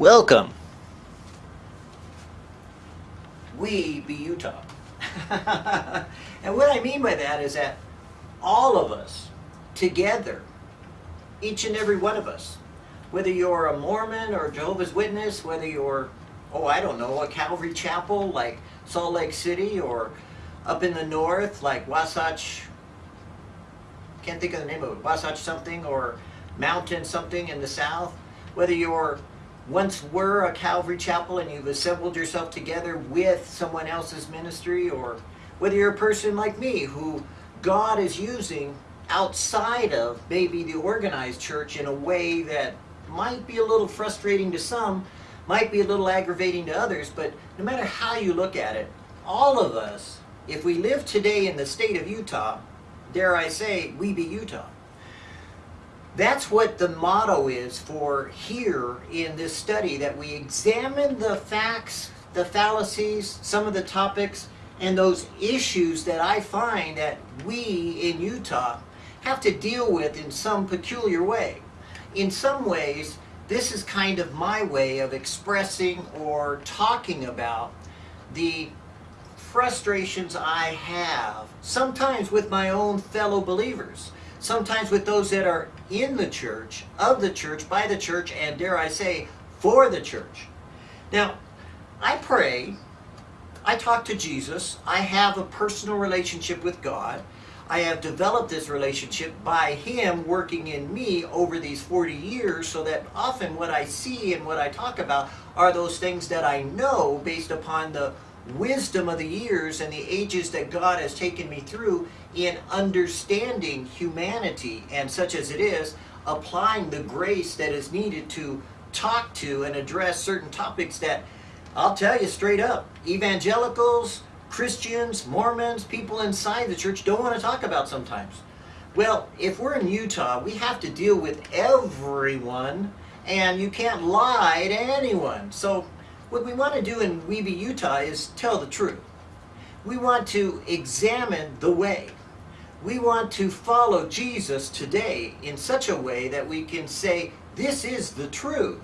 Welcome. We be Utah. and what I mean by that is that all of us together, each and every one of us, whether you're a Mormon or Jehovah's Witness, whether you're, oh, I don't know, a Calvary Chapel like Salt Lake City or up in the north like Wasatch, can't think of the name of it, Wasatch something or Mountain something in the south, whether you're once were a Calvary Chapel and you've assembled yourself together with someone else's ministry or whether you're a person like me who God is using outside of maybe the organized church in a way that might be a little frustrating to some, might be a little aggravating to others, but no matter how you look at it, all of us, if we live today in the state of Utah, dare I say, we be Utah. That's what the motto is for here in this study, that we examine the facts, the fallacies, some of the topics, and those issues that I find that we in Utah have to deal with in some peculiar way. In some ways, this is kind of my way of expressing or talking about the frustrations I have, sometimes with my own fellow believers, sometimes with those that are in the church, of the church, by the church, and dare I say, for the church. Now, I pray, I talk to Jesus, I have a personal relationship with God, I have developed this relationship by Him working in me over these 40 years so that often what I see and what I talk about are those things that I know based upon the wisdom of the years and the ages that God has taken me through in understanding humanity and such as it is, applying the grace that is needed to talk to and address certain topics that I'll tell you straight up, evangelicals, Christians, Mormons, people inside the church don't want to talk about sometimes. Well, if we're in Utah, we have to deal with everyone and you can't lie to anyone. So what we want to do in We Be Utah is tell the truth. We want to examine the way. We want to follow Jesus today in such a way that we can say, this is the truth.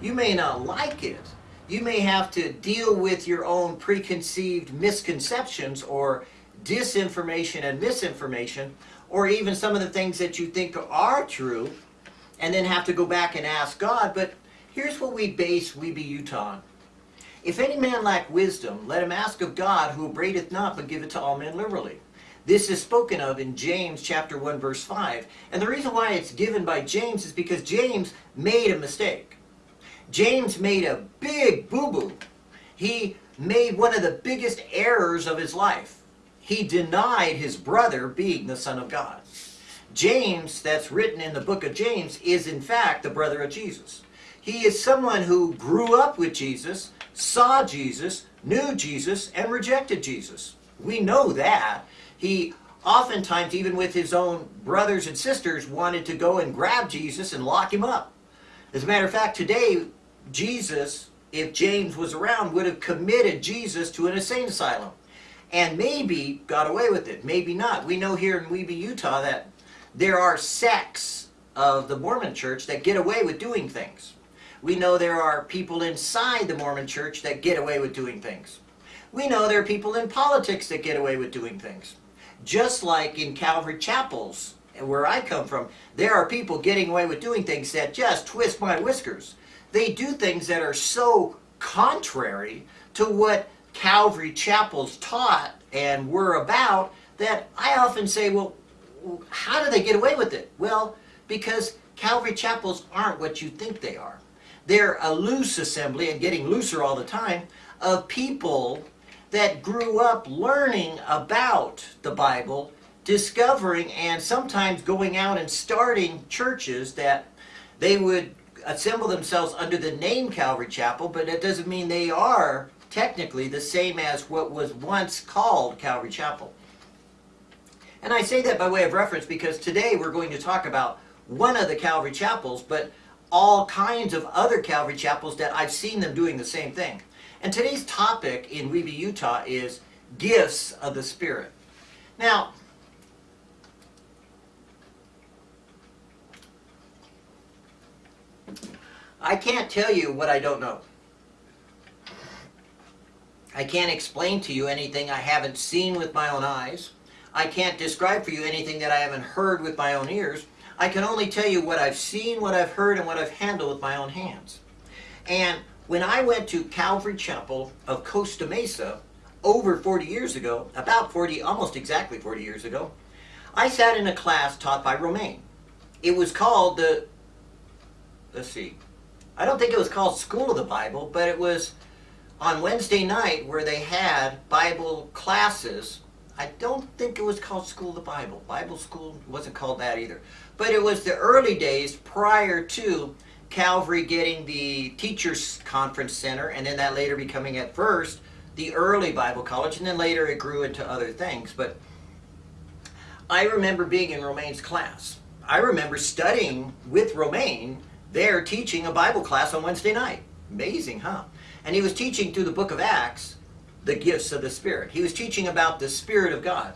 You may not like it. You may have to deal with your own preconceived misconceptions or disinformation and misinformation, or even some of the things that you think are true, and then have to go back and ask God. But here's what we base We Utah on. If any man lack wisdom, let him ask of God, who abradeth not, but giveth to all men liberally. This is spoken of in James chapter 1 verse 5. And the reason why it's given by James is because James made a mistake. James made a big boo-boo. He made one of the biggest errors of his life. He denied his brother being the Son of God. James, that's written in the book of James, is in fact the brother of Jesus. He is someone who grew up with Jesus, saw Jesus, knew Jesus, and rejected Jesus. We know that. He oftentimes, even with his own brothers and sisters, wanted to go and grab Jesus and lock him up. As a matter of fact, today, Jesus, if James was around, would have committed Jesus to an insane asylum. And maybe got away with it, maybe not. We know here in We Be Utah that there are sects of the Mormon church that get away with doing things. We know there are people inside the Mormon church that get away with doing things. We know there are people in politics that get away with doing things. Just like in Calvary chapels, where I come from, there are people getting away with doing things that just twist my whiskers. They do things that are so contrary to what Calvary chapels taught and were about that I often say, well, how do they get away with it? Well, because Calvary chapels aren't what you think they are. They're a loose assembly and getting looser all the time of people that grew up learning about the Bible, discovering and sometimes going out and starting churches that they would assemble themselves under the name Calvary Chapel, but it doesn't mean they are technically the same as what was once called Calvary Chapel. And I say that by way of reference because today we're going to talk about one of the Calvary Chapels, but all kinds of other Calvary chapels that I've seen them doing the same thing. And today's topic in We Be Utah is gifts of the Spirit. Now, I can't tell you what I don't know. I can't explain to you anything I haven't seen with my own eyes. I can't describe for you anything that I haven't heard with my own ears. I can only tell you what I've seen, what I've heard, and what I've handled with my own hands. And when I went to Calvary Chapel of Costa Mesa over 40 years ago, about 40, almost exactly 40 years ago, I sat in a class taught by Romaine. It was called the, let's see, I don't think it was called School of the Bible, but it was on Wednesday night where they had Bible classes. I don't think it was called School of the Bible. Bible School wasn't called that either. But it was the early days prior to Calvary getting the Teachers Conference Center, and then that later becoming at first the early Bible College, and then later it grew into other things. But I remember being in Romaine's class. I remember studying with Romaine there teaching a Bible class on Wednesday night. Amazing, huh? And he was teaching through the book of Acts the gifts of the Spirit. He was teaching about the Spirit of God.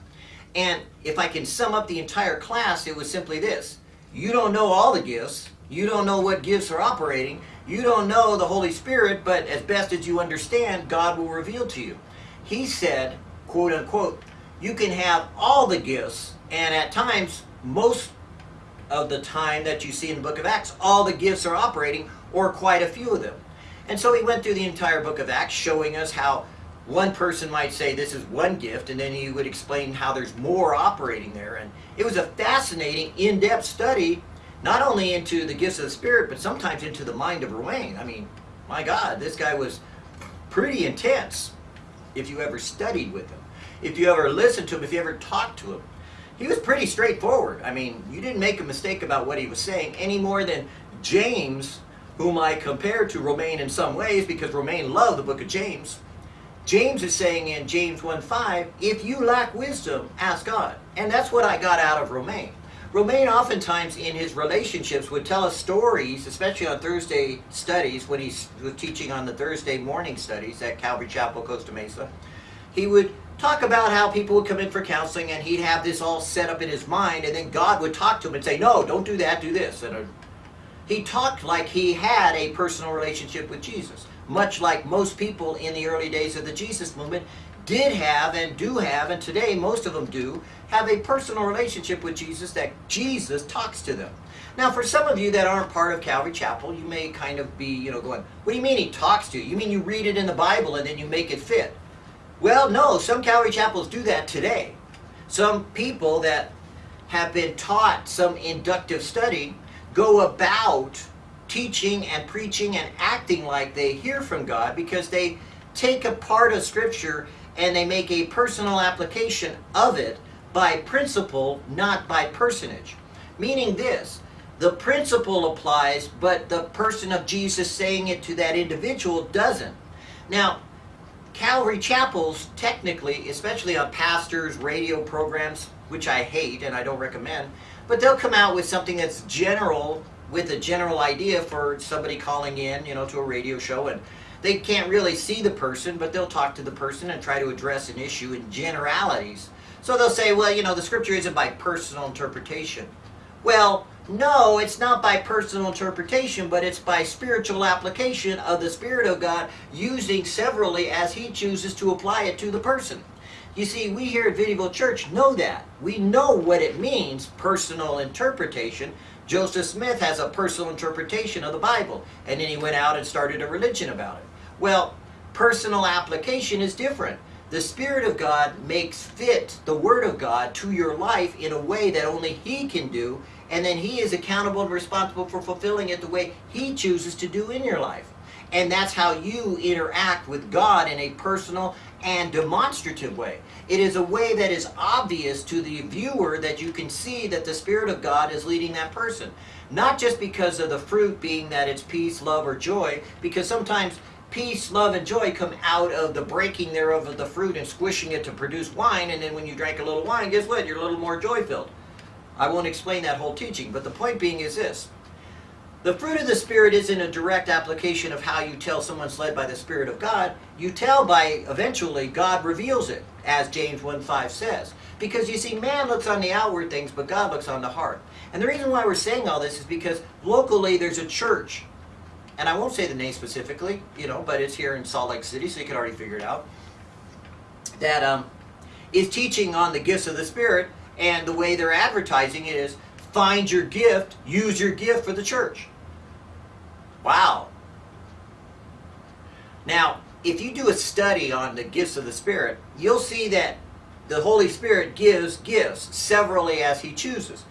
And if I can sum up the entire class, it was simply this. You don't know all the gifts. You don't know what gifts are operating. You don't know the Holy Spirit, but as best as you understand, God will reveal to you. He said, quote unquote, you can have all the gifts, and at times, most of the time that you see in the book of Acts, all the gifts are operating, or quite a few of them. And so he went through the entire book of Acts, showing us how one person might say this is one gift, and then he would explain how there's more operating there. And it was a fascinating, in depth study, not only into the gifts of the Spirit, but sometimes into the mind of Romaine. I mean, my God, this guy was pretty intense if you ever studied with him, if you ever listened to him, if you ever talked to him. He was pretty straightforward. I mean, you didn't make a mistake about what he was saying any more than James whom I compare to Romaine in some ways because Romaine loved the book of James. James is saying in James 1.5, if you lack wisdom, ask God. And that's what I got out of Romaine. Romaine oftentimes in his relationships would tell us stories, especially on Thursday studies, when he was teaching on the Thursday morning studies at Calvary Chapel, Costa Mesa. He would talk about how people would come in for counseling and he'd have this all set up in his mind and then God would talk to him and say, no, don't do that, do this. And he talked like he had a personal relationship with Jesus, much like most people in the early days of the Jesus movement did have and do have, and today most of them do, have a personal relationship with Jesus that Jesus talks to them. Now, for some of you that aren't part of Calvary Chapel, you may kind of be, you know, going, what do you mean he talks to you? You mean you read it in the Bible and then you make it fit? Well, no, some Calvary Chapels do that today. Some people that have been taught some inductive study go about teaching and preaching and acting like they hear from God because they take a part of Scripture and they make a personal application of it by principle, not by personage. Meaning this, the principle applies, but the person of Jesus saying it to that individual doesn't. Now, Calvary chapels, technically, especially on pastors' radio programs, which I hate and I don't recommend, but they'll come out with something that's general, with a general idea for somebody calling in, you know, to a radio show, and they can't really see the person, but they'll talk to the person and try to address an issue in generalities. So they'll say, well, you know, the scripture isn't by personal interpretation. Well, no, it's not by personal interpretation, but it's by spiritual application of the Spirit of God using severally as He chooses to apply it to the person. You see, we here at Vidyville Church know that. We know what it means, personal interpretation. Joseph Smith has a personal interpretation of the Bible, and then he went out and started a religion about it. Well, personal application is different. The Spirit of God makes fit the Word of God to your life in a way that only He can do, and then He is accountable and responsible for fulfilling it the way He chooses to do in your life. And that's how you interact with God in a personal and demonstrative way. It is a way that is obvious to the viewer that you can see that the Spirit of God is leading that person. Not just because of the fruit being that it's peace, love, or joy, because sometimes peace, love, and joy come out of the breaking thereof of the fruit and squishing it to produce wine, and then when you drank a little wine, guess what? You're a little more joy-filled. I won't explain that whole teaching, but the point being is this. The fruit of the Spirit isn't a direct application of how you tell someone's led by the Spirit of God. You tell by, eventually, God reveals it, as James 1.5 says. Because you see, man looks on the outward things, but God looks on the heart. And the reason why we're saying all this is because locally there's a church and I won't say the name specifically, you know, but it's here in Salt Lake City, so you can already figure it out. That um, is teaching on the gifts of the Spirit, and the way they're advertising it is find your gift, use your gift for the church. Wow. Now, if you do a study on the gifts of the Spirit, you'll see that the Holy Spirit gives gifts severally as He chooses.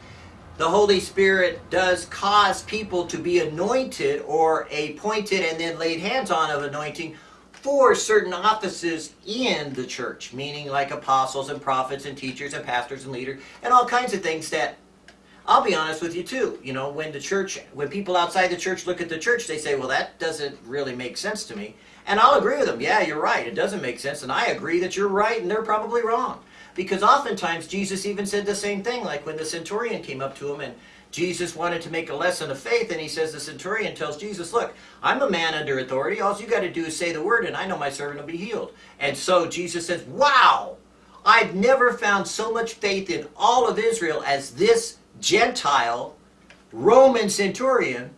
The Holy Spirit does cause people to be anointed or appointed and then laid hands on of anointing for certain offices in the church, meaning like apostles and prophets and teachers and pastors and leaders and all kinds of things that I'll be honest with you too. You know, when the church, when people outside the church look at the church, they say, well, that doesn't really make sense to me. And I'll agree with them. Yeah, you're right. It doesn't make sense. And I agree that you're right and they're probably wrong. Because oftentimes Jesus even said the same thing, like when the centurion came up to him and Jesus wanted to make a lesson of faith, and he says, the centurion tells Jesus, look, I'm a man under authority. All you got to do is say the word, and I know my servant will be healed. And so Jesus says, wow, I've never found so much faith in all of Israel as this Gentile Roman centurion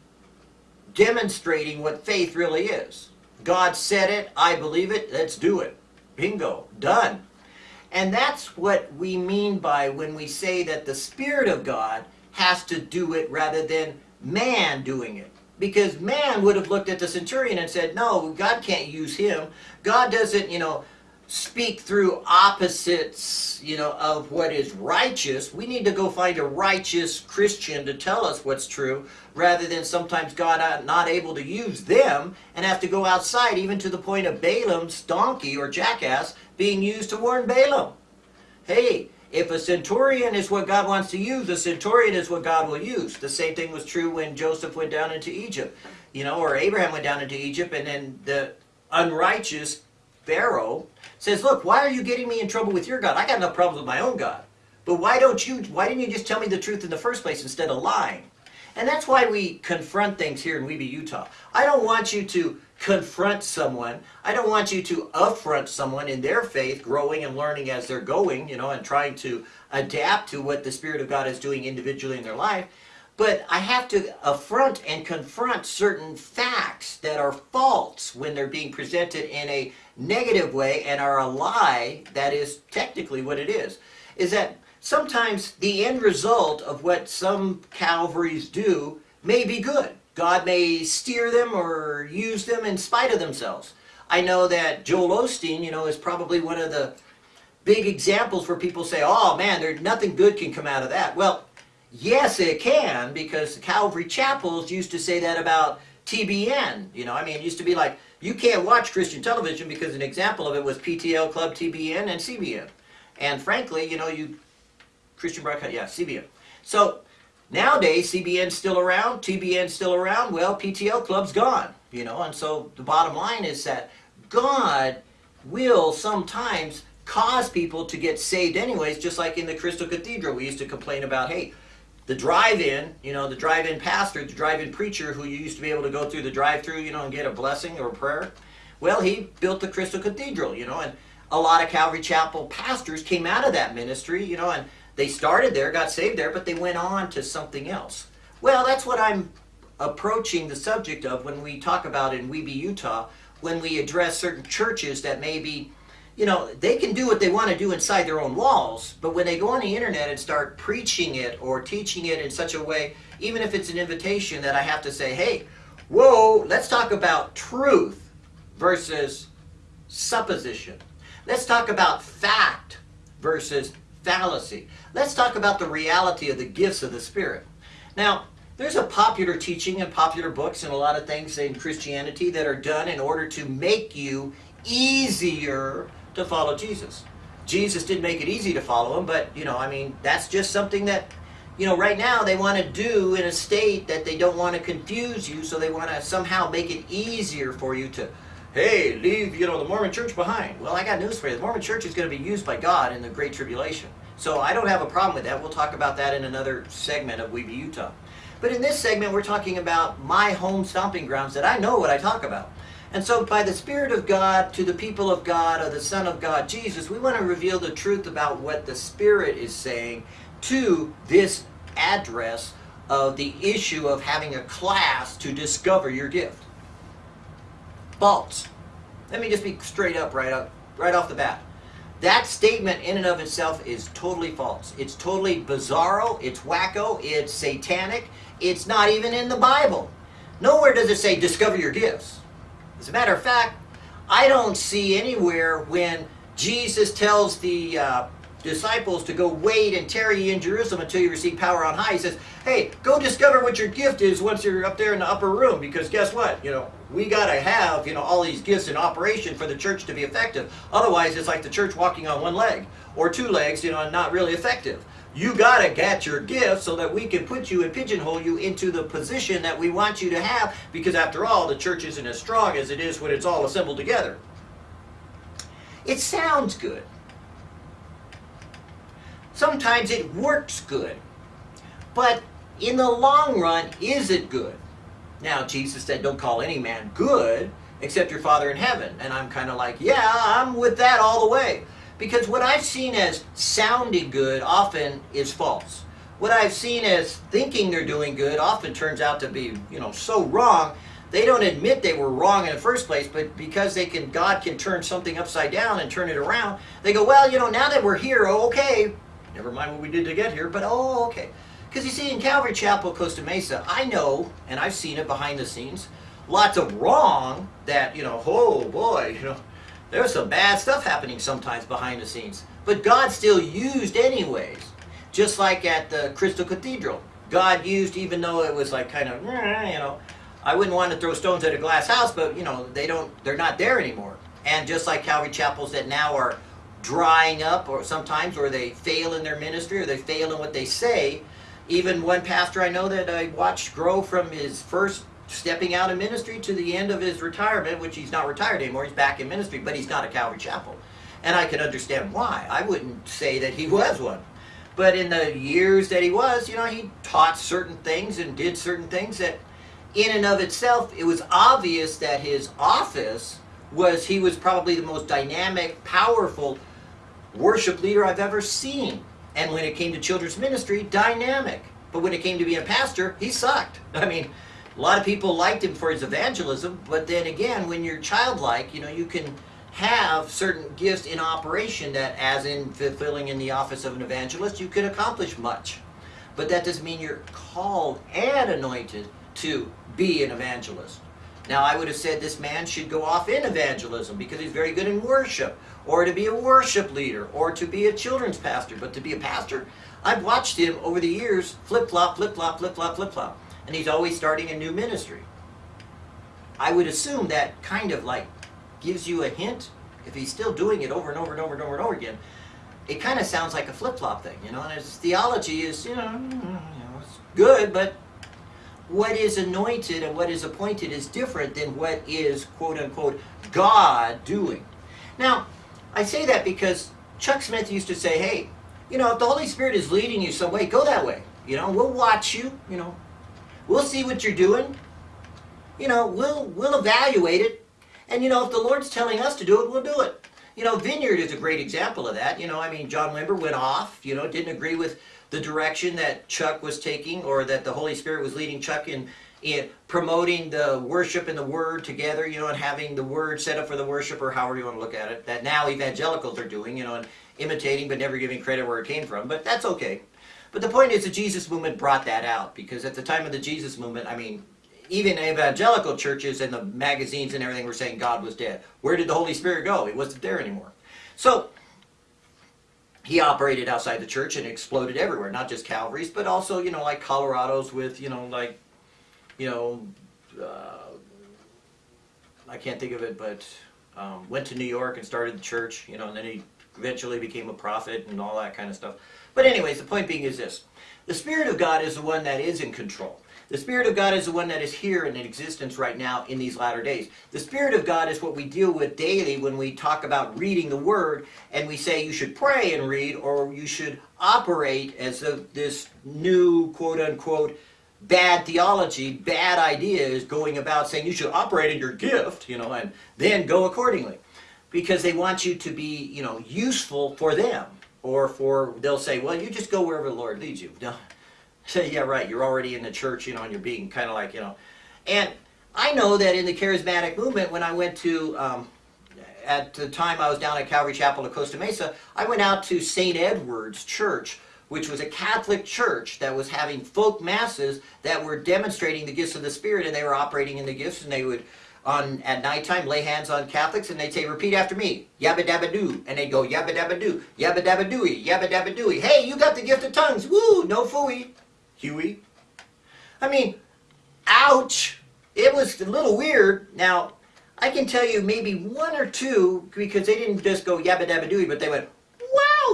demonstrating what faith really is. God said it, I believe it, let's do it. Bingo, done. And that's what we mean by when we say that the Spirit of God has to do it rather than man doing it. Because man would have looked at the centurion and said, no, God can't use him. God doesn't, you know, speak through opposites, you know, of what is righteous. We need to go find a righteous Christian to tell us what's true, rather than sometimes God not able to use them and have to go outside, even to the point of Balaam's donkey or jackass being used to warn Balaam. Hey, if a centurion is what God wants to use, a centurion is what God will use. The same thing was true when Joseph went down into Egypt, you know, or Abraham went down into Egypt, and then the unrighteous Pharaoh says, look, why are you getting me in trouble with your God? I got enough problems with my own God. But why don't you, why didn't you just tell me the truth in the first place instead of lying? And that's why we confront things here in We Be, Utah. I don't want you to confront someone. I don't want you to affront someone in their faith, growing and learning as they're going, you know, and trying to adapt to what the Spirit of God is doing individually in their life. But I have to affront and confront certain facts that are false when they're being presented in a negative way and are a lie, that is technically what it is, is that sometimes the end result of what some Calvaries do may be good. God may steer them or use them in spite of themselves. I know that Joel Osteen, you know, is probably one of the big examples where people say, oh man, there's nothing good can come out of that. Well, Yes, it can, because the Calvary Chapels used to say that about TBN. You know, I mean, it used to be like, you can't watch Christian television because an example of it was PTL Club, TBN, and CBN. And frankly, you know, you, Christian broadcast, yeah, CBN. So, nowadays, CBN's still around, TBN's still around, well, PTL Club's gone, you know, and so the bottom line is that God will sometimes cause people to get saved anyways, just like in the Crystal Cathedral. We used to complain about, hey, the drive-in, you know, the drive-in pastor, the drive-in preacher who you used to be able to go through the drive-through, you know, and get a blessing or a prayer. Well, he built the Crystal Cathedral, you know, and a lot of Calvary Chapel pastors came out of that ministry, you know, and they started there, got saved there, but they went on to something else. Well, that's what I'm approaching the subject of when we talk about in We Be, Utah, when we address certain churches that may be you know, they can do what they want to do inside their own walls, but when they go on the internet and start preaching it or teaching it in such a way, even if it's an invitation that I have to say, hey, whoa, let's talk about truth versus supposition. Let's talk about fact versus fallacy. Let's talk about the reality of the gifts of the Spirit. Now, there's a popular teaching and popular books and a lot of things in Christianity that are done in order to make you easier to follow Jesus. Jesus did make it easy to follow him, but, you know, I mean, that's just something that, you know, right now they want to do in a state that they don't want to confuse you, so they want to somehow make it easier for you to, hey, leave, you know, the Mormon church behind. Well, I got news for you. The Mormon church is going to be used by God in the Great Tribulation. So I don't have a problem with that. We'll talk about that in another segment of We Be Utah. But in this segment, we're talking about my home stomping grounds that I know what I talk about. And so by the Spirit of God to the people of God or the Son of God, Jesus, we want to reveal the truth about what the Spirit is saying to this address of the issue of having a class to discover your gift. false. Let me just be straight up right up right off the bat. That statement in and of itself is totally false. It's totally bizarro, it's wacko, it's satanic, it's not even in the Bible. Nowhere does it say discover your gifts. As a matter of fact, I don't see anywhere when Jesus tells the uh, disciples to go wait and tarry in Jerusalem until you receive power on high. He says, hey, go discover what your gift is once you're up there in the upper room because guess what? You know, we got to have, you know, all these gifts in operation for the church to be effective. Otherwise, it's like the church walking on one leg or two legs, you know, and not really effective. You got to get your gift so that we can put you and pigeonhole you into the position that we want you to have because after all, the church isn't as strong as it is when it's all assembled together. It sounds good. Sometimes it works good. But in the long run, is it good? Now, Jesus said, don't call any man good except your Father in heaven. And I'm kind of like, yeah, I'm with that all the way. Because what I've seen as sounding good often is false. What I've seen as thinking they're doing good often turns out to be, you know, so wrong. They don't admit they were wrong in the first place, but because they can, God can turn something upside down and turn it around, they go, well, you know, now that we're here, oh, okay, never mind what we did to get here, but oh, okay. Because you see, in Calvary Chapel, Costa Mesa, I know, and I've seen it behind the scenes, lots of wrong that, you know, oh boy, you know, there's some bad stuff happening sometimes behind the scenes. But God still used anyways. Just like at the Crystal Cathedral. God used, even though it was like kind of, you know, I wouldn't want to throw stones at a glass house, but, you know, they don't, they're not there anymore. And just like Calvary Chapels that now are drying up or sometimes, or they fail in their ministry, or they fail in what they say, even one pastor I know that I watched grow from his first stepping out of ministry to the end of his retirement, which he's not retired anymore, he's back in ministry, but he's not a Calvary Chapel. And I can understand why. I wouldn't say that he was one. But in the years that he was, you know, he taught certain things and did certain things that in and of itself, it was obvious that his office was, he was probably the most dynamic, powerful worship leader I've ever seen. And when it came to children's ministry, dynamic. But when it came to being a pastor, he sucked. I mean, a lot of people liked him for his evangelism, but then again, when you're childlike, you know, you can have certain gifts in operation that, as in fulfilling in the office of an evangelist, you can accomplish much. But that doesn't mean you're called and anointed to be an evangelist. Now, I would have said this man should go off in evangelism because he's very good in worship, or to be a worship leader, or to be a children's pastor. But to be a pastor, I've watched him over the years flip flop, flip flop, flip flop, flip flop. And he's always starting a new ministry. I would assume that kind of like gives you a hint. If he's still doing it over and over and over and over and over again, it kind of sounds like a flip flop thing, you know. And his theology is, you know, mm, mm, you know, it's good, but what is anointed and what is appointed is different than what is, quote unquote, God doing. Now, I say that because Chuck Smith used to say, hey, you know, if the Holy Spirit is leading you some way, go that way. You know, we'll watch you, you know, we'll see what you're doing. You know, we'll, we'll evaluate it. And, you know, if the Lord's telling us to do it, we'll do it. You know, Vineyard is a great example of that. You know, I mean, John Wimber went off, you know, didn't agree with the direction that Chuck was taking or that the Holy Spirit was leading Chuck in, in promoting the worship and the word together, you know, and having the word set up for the worship or however you want to look at it, that now evangelicals are doing, you know, and imitating but never giving credit where it came from, but that's okay. But the point is the Jesus movement brought that out because at the time of the Jesus movement, I mean, even evangelical churches and the magazines and everything were saying God was dead. Where did the Holy Spirit go? He wasn't there anymore. So he operated outside the church and exploded everywhere, not just Calvary's, but also, you know, like Colorado's with, you know, like, you know, uh, I can't think of it, but um, went to New York and started the church, you know, and then he eventually became a prophet and all that kind of stuff. But anyways, the point being is this. The Spirit of God is the one that is in control. The Spirit of God is the one that is here and in existence right now in these latter days. The Spirit of God is what we deal with daily when we talk about reading the Word and we say you should pray and read or you should operate as a, this new quote-unquote bad theology, bad idea is going about saying you should operate in your gift, you know, and then go accordingly. Because they want you to be, you know, useful for them. Or for, they'll say, well, you just go wherever the Lord leads you. No, say, yeah, right, you're already in the church, you know, and you're being kind of like, you know. And I know that in the charismatic movement, when I went to, um, at the time I was down at Calvary Chapel of Costa Mesa, I went out to St. Edward's Church, which was a Catholic church that was having folk masses that were demonstrating the gifts of the Spirit, and they were operating in the gifts, and they would on at nighttime lay hands on Catholics and they'd say, repeat after me, yabba dabba doo. And they'd go, yabba dabba doo, yabba dabba dooey, yabba dabba dooey. Hey, you got the gift of tongues. Woo, no fooey. Huey. I mean, ouch. It was a little weird. Now, I can tell you maybe one or two, because they didn't just go yabba dabba dooey, but they went,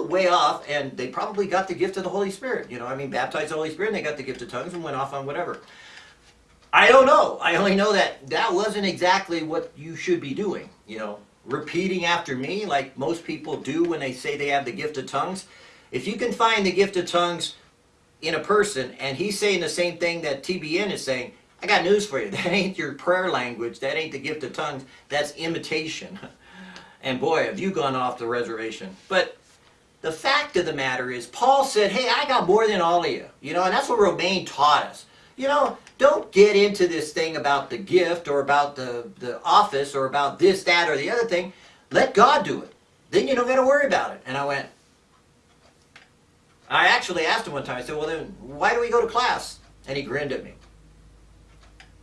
way off, and they probably got the gift of the Holy Spirit. You know, I mean, baptized the Holy Spirit, and they got the gift of tongues and went off on whatever. I don't know. I only know that that wasn't exactly what you should be doing. You know, repeating after me like most people do when they say they have the gift of tongues. If you can find the gift of tongues in a person and he's saying the same thing that TBN is saying, I got news for you. That ain't your prayer language. That ain't the gift of tongues. That's imitation. And boy, have you gone off the reservation. But the fact of the matter is, Paul said, hey, I got more than all of you. You know, and that's what Romaine taught us. You know, don't get into this thing about the gift or about the, the office or about this, that, or the other thing. Let God do it. Then you don't got to worry about it. And I went, I actually asked him one time, I said, well then, why do we go to class? And he grinned at me.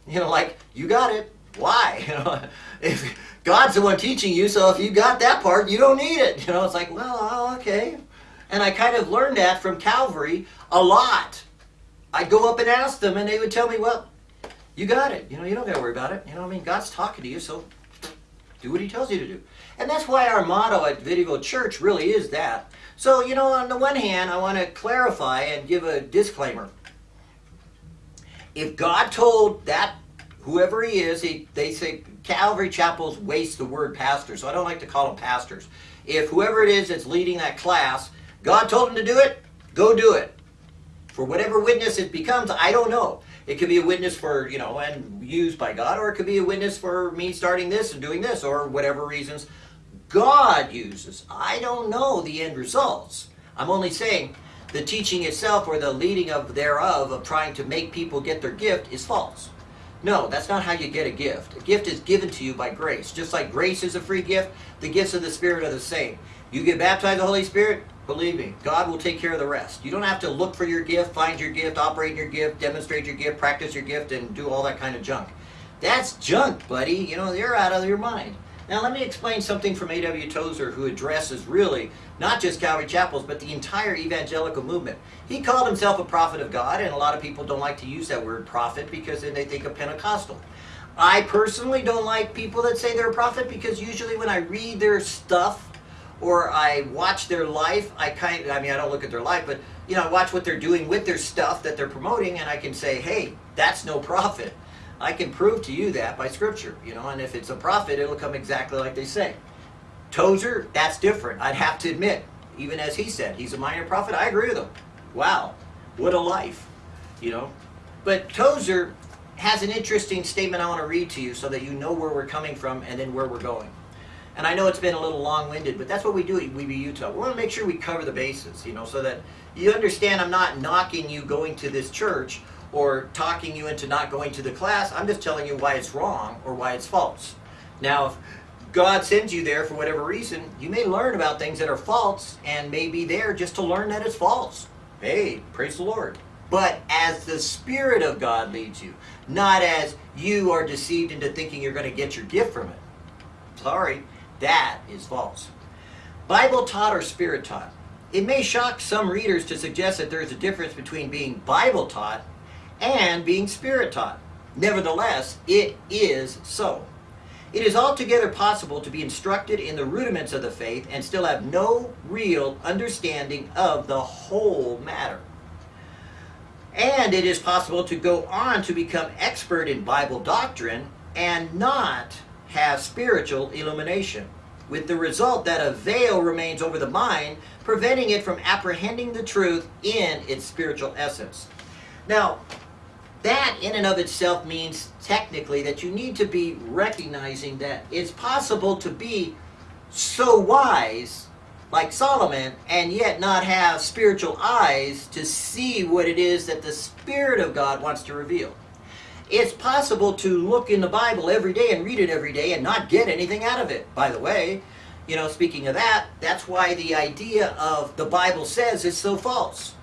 You know, like, you got it. Why? You know, if God's the one teaching you, so if you got that part, you don't need it. You know, it's like, well, oh, okay. And I kind of learned that from Calvary a lot. I'd go up and ask them, and they would tell me, well, you got it. You know, you don't got to worry about it. You know, I mean, God's talking to you, so do what he tells you to do. And that's why our motto at Video Church really is that. So, you know, on the one hand, I want to clarify and give a disclaimer. If God told that, whoever he is, he, they say Calvary Chapels waste the word pastor, so I don't like to call them pastors. If whoever it is that's leading that class, God told him to do it, go do it. For whatever witness it becomes, I don't know. It could be a witness for, you know, and used by God, or it could be a witness for me starting this and doing this, or whatever reasons God uses. I don't know the end results. I'm only saying the teaching itself or the leading of thereof of trying to make people get their gift is false. No, that's not how you get a gift. A gift is given to you by grace. Just like grace is a free gift, the gifts of the Spirit are the same. You get baptized the Holy Spirit, Believe me, God will take care of the rest. You don't have to look for your gift, find your gift, operate your gift, demonstrate your gift, practice your gift, and do all that kind of junk. That's junk, buddy. You know, you're out of your mind. Now, let me explain something from A.W. Tozer, who addresses really not just Calvary Chapels, but the entire evangelical movement. He called himself a prophet of God, and a lot of people don't like to use that word prophet because then they think of Pentecostal. I personally don't like people that say they're a prophet because usually when I read their stuff, or I watch their life. I kind I mean, I don't look at their life, but you know, I watch what they're doing with their stuff that they're promoting, and I can say, hey, that's no prophet. I can prove to you that by scripture, you know, and if it's a prophet, it'll come exactly like they say. Tozer, that's different. I'd have to admit, even as he said, he's a minor prophet. I agree with him. Wow, what a life, you know. But Tozer has an interesting statement I want to read to you so that you know where we're coming from and then where we're going. And I know it's been a little long-winded, but that's what we do at We Be Utah. We want to make sure we cover the bases, you know, so that you understand I'm not knocking you going to this church or talking you into not going to the class. I'm just telling you why it's wrong or why it's false. Now, if God sends you there for whatever reason, you may learn about things that are false and may be there just to learn that it's false. Hey, praise the Lord. But as the Spirit of God leads you, not as you are deceived into thinking you're going to get your gift from it. Sorry. That is false. Bible taught or spirit taught. It may shock some readers to suggest that there is a difference between being Bible taught and being spirit taught. Nevertheless, it is so. It is altogether possible to be instructed in the rudiments of the faith and still have no real understanding of the whole matter. And it is possible to go on to become expert in Bible doctrine and not have spiritual illumination, with the result that a veil remains over the mind, preventing it from apprehending the truth in its spiritual essence. Now, that in and of itself means technically that you need to be recognizing that it's possible to be so wise like Solomon and yet not have spiritual eyes to see what it is that the Spirit of God wants to reveal. It's possible to look in the Bible every day and read it every day and not get anything out of it, by the way. You know, speaking of that, that's why the idea of the Bible says is so false.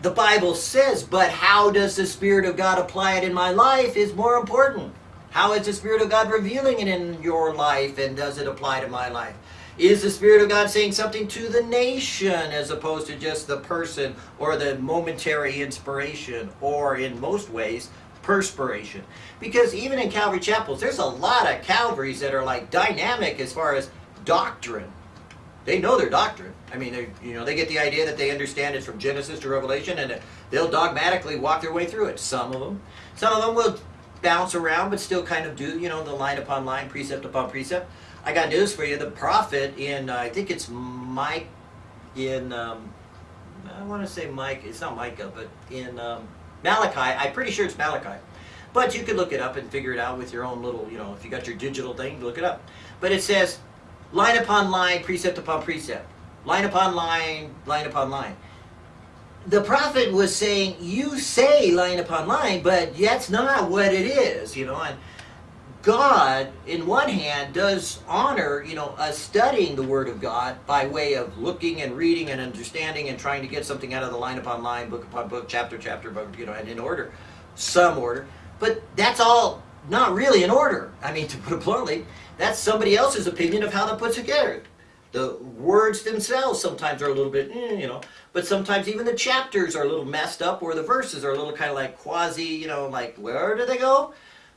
The Bible says, but how does the Spirit of God apply it in my life is more important. How is the Spirit of God revealing it in your life and does it apply to my life? Is the Spirit of God saying something to the nation as opposed to just the person or the momentary inspiration or in most ways perspiration? Because even in Calvary chapels, there's a lot of Calvaries that are like dynamic as far as doctrine. They know their doctrine. I mean, they you know they get the idea that they understand it from Genesis to Revelation, and they'll dogmatically walk their way through it. Some of them, some of them will bounce around, but still kind of do you know the line upon line, precept upon precept. I got news for you. The prophet in uh, I think it's Mike in um, I want to say Mike. It's not Micah, but in um, Malachi. I'm pretty sure it's Malachi. But you could look it up and figure it out with your own little, you know, if you got your digital thing, look it up. But it says line upon line, precept upon precept, line upon line, line upon line. The prophet was saying, you say line upon line, but that's not what it is, you know. And God, in one hand, does honor, you know, us studying the Word of God by way of looking and reading and understanding and trying to get something out of the line upon line, book upon book, chapter chapter, book, you know, and in order, some order. But that's all not really in order. I mean, to put it bluntly, that's somebody else's opinion of how to put together. The words themselves sometimes are a little bit, mm, you know, but sometimes even the chapters are a little messed up or the verses are a little kind of like quasi, you know, like where do they go?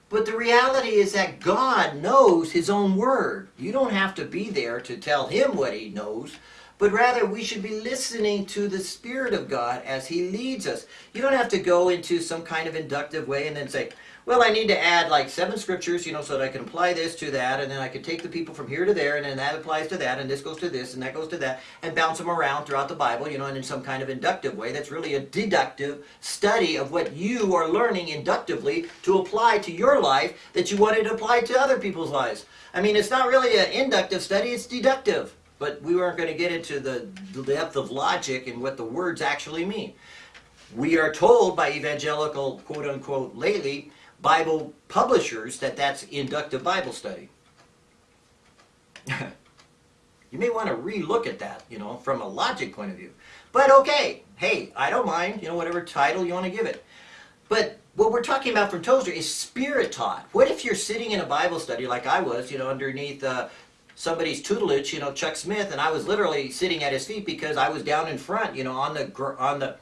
But the reality is that God knows His own Word. You don't have to be there to tell Him what He knows, but rather we should be listening to the Spirit of God as He leads us. You don't have to go into some kind of inductive way and then say, well, I need to add like seven scriptures, you know, so that I can apply this to that, and then I can take the people from here to there, and then that applies to that, and this goes to this, and that goes to that, and bounce them around throughout the Bible, you know, and in some kind of inductive way. That's really a deductive study of what you are learning inductively to apply to your life that you wanted to apply to other people's lives. I mean, it's not really an inductive study, it's deductive. But we weren't going to get into the depth of logic and what the words actually mean. We are told by evangelical, quote unquote, lately, Bible publishers that that's inductive Bible study. you may want to relook at that, you know, from a logic point of view. But okay, hey, I don't mind, you know, whatever title you want to give it. But what we're talking about from Tozer is spirit taught. What if you're sitting in a Bible study like I was, you know, underneath uh, somebody's tutelage, you know, Chuck Smith, and I was literally sitting at his feet because I was down in front, you know, on the on the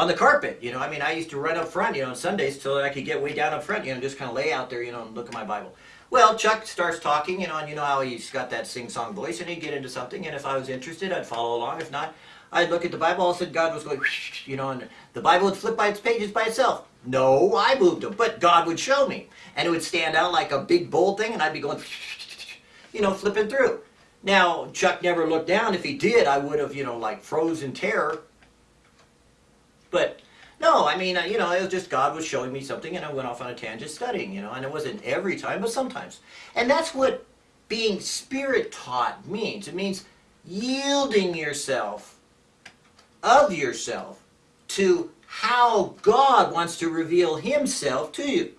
on the carpet. You know, I mean, I used to run up front, you know, on Sundays so that I could get way down up front, you know, just kind of lay out there, you know, and look at my Bible. Well, Chuck starts talking, you know, and you know how he's got that sing-song voice, and he'd get into something, and if I was interested, I'd follow along. If not, I'd look at the Bible, all of a sudden God was going, you know, and the Bible would flip by its pages by itself. No, I moved them, but God would show me. And it would stand out like a big bold thing, and I'd be going, you know, flipping through. Now, Chuck never looked down. If he did, I would have, you know, like frozen terror but no, I mean, uh, you know, it was just God was showing me something and I went off on a tangent studying, you know, and it wasn't every time, but sometimes. And that's what being spirit taught means. It means yielding yourself of yourself to how God wants to reveal himself to you.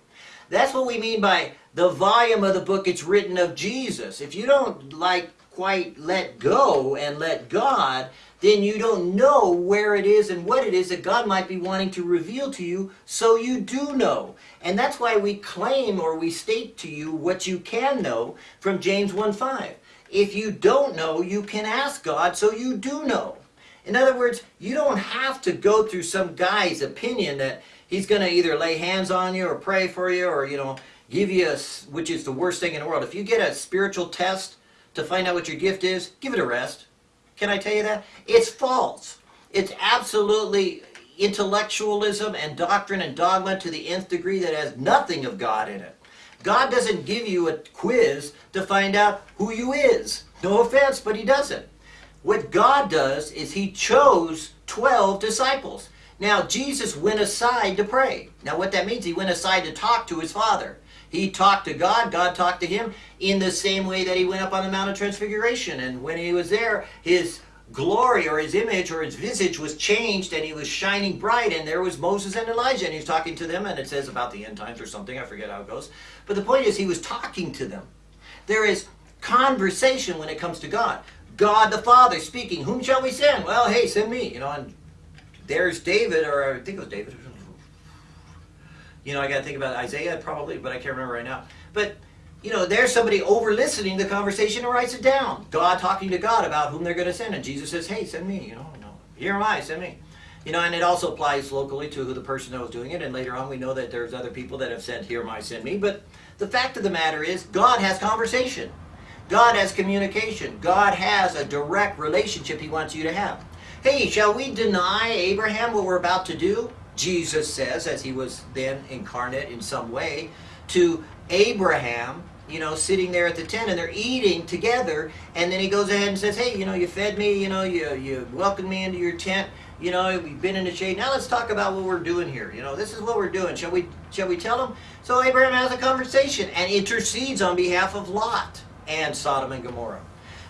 That's what we mean by the volume of the book it's written of Jesus. If you don't like quite let go and let God, then you don't know where it is and what it is that God might be wanting to reveal to you so you do know. And that's why we claim or we state to you what you can know from James 1.5. If you don't know, you can ask God so you do know. In other words, you don't have to go through some guy's opinion that he's going to either lay hands on you or pray for you or, you know, give you a, which is the worst thing in the world. If you get a spiritual test to find out what your gift is, give it a rest. Can I tell you that? It's false. It's absolutely intellectualism and doctrine and dogma to the nth degree that has nothing of God in it. God doesn't give you a quiz to find out who you is. No offense, but he doesn't. What God does is he chose 12 disciples. Now, Jesus went aside to pray. Now, what that means, he went aside to talk to his Father. He talked to God, God talked to him in the same way that he went up on the Mount of Transfiguration. And when he was there, his glory or his image or his visage was changed and he was shining bright and there was Moses and Elijah and he was talking to them and it says about the end times or something, I forget how it goes. But the point is he was talking to them. There is conversation when it comes to God. God the Father speaking, whom shall we send? Well, hey, send me. You know, and there's David, or I think it was David. You know, I got to think about Isaiah probably, but I can't remember right now. But you know, there's somebody over listening the conversation and writes it down. God talking to God about whom they're going to send, and Jesus says, "Hey, send me." You know, no, here am I, send me. You know, and it also applies locally to who the person that was doing it. And later on, we know that there's other people that have said, "Here am I, send me." But the fact of the matter is, God has conversation. God has communication. God has a direct relationship He wants you to have. Hey, shall we deny Abraham what we're about to do? Jesus says, as he was then incarnate in some way, to Abraham, you know, sitting there at the tent and they're eating together. And then he goes ahead and says, Hey, you know, you fed me, you know, you, you welcomed me into your tent. You know, we've been in the shade. Now let's talk about what we're doing here. You know, this is what we're doing. Shall we shall we tell them? So Abraham has a conversation and intercedes on behalf of Lot and Sodom and Gomorrah.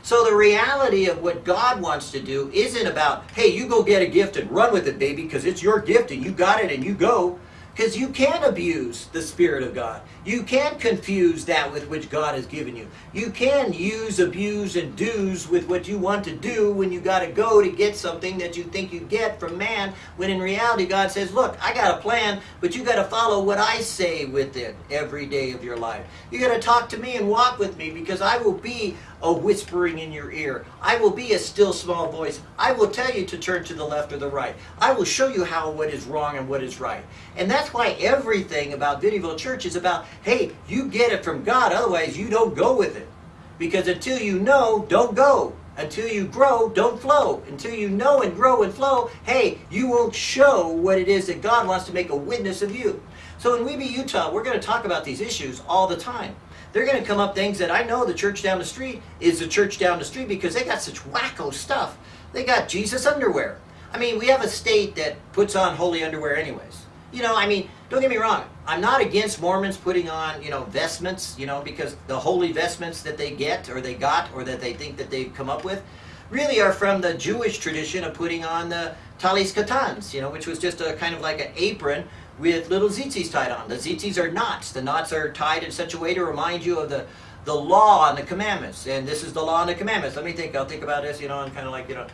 So the reality of what God wants to do isn't about, hey, you go get a gift and run with it, baby, because it's your gift and you got it and you go. Because you can abuse the Spirit of God. You can confuse that with which God has given you. You can use, abuse, and do's with what you want to do when you got to go to get something that you think you get from man, when in reality God says, look, I got a plan, but you got to follow what I say with it every day of your life. You got to talk to me and walk with me because I will be a whispering in your ear. I will be a still small voice. I will tell you to turn to the left or the right. I will show you how what is wrong and what is right. And that's why everything about Vineyville Church is about, hey, you get it from God, otherwise you don't go with it. Because until you know, don't go. Until you grow, don't flow. Until you know and grow and flow, hey, you won't show what it is that God wants to make a witness of you. So in We Be, Utah, we're going to talk about these issues all the time they're going to come up things that I know the church down the street is the church down the street because they got such wacko stuff. They got Jesus underwear. I mean, we have a state that puts on holy underwear anyways. You know, I mean, don't get me wrong. I'm not against Mormons putting on, you know, vestments, you know, because the holy vestments that they get or they got or that they think that they've come up with really are from the Jewish tradition of putting on the tallis katans, you know, which was just a kind of like an apron with little tzitzis tied on. The tzitzis are knots. The knots are tied in such a way to remind you of the, the law and the commandments. And this is the law and the commandments. Let me think. I'll think about this, you know, and kind of like, you know,